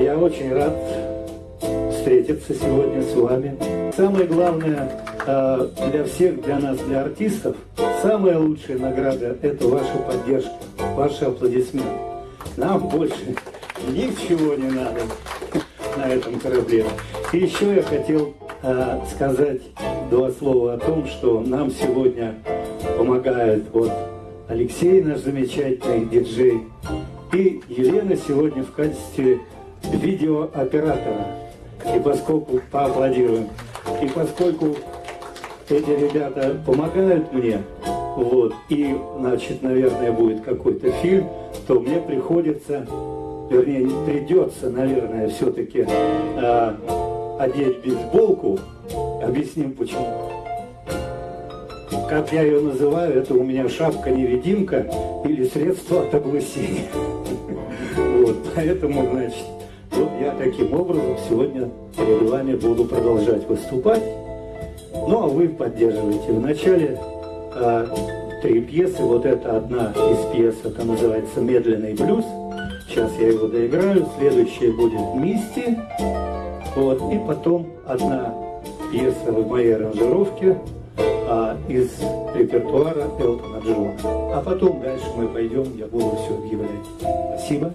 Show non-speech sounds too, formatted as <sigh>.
Я очень рад встретиться сегодня с вами. Самое главное э, для всех, для нас, для артистов, самая лучшая награда – это ваша поддержка, ваши аплодисменты. Нам больше ничего не надо на этом корабле. И еще я хотел э, сказать два слова о том, что нам сегодня помогает вот Алексей, наш замечательный диджей, и Елена сегодня в качестве видеооператора. И поскольку поаплодируем, и поскольку эти ребята помогают мне, вот, и, значит, наверное, будет какой-то фильм, то мне приходится, вернее, придется, наверное, все-таки а, одеть бейсболку. Объясним почему. Как я ее называю, это у меня шапка-невидимка или средство от огласения. <laughs> Вот, поэтому, значит, вот я таким образом сегодня перед вами буду продолжать выступать. Ну, а вы поддерживаете. Вначале а, три пьесы. Вот это одна из пьес, это называется «Медленный блюз». Сейчас я его доиграю. Следующая будет «Мисти». Вот, и потом одна пьеса в моей аранжировке а, из репертуара Элтона Джона. А потом дальше мы пойдем, я буду все объявлять. Спасибо.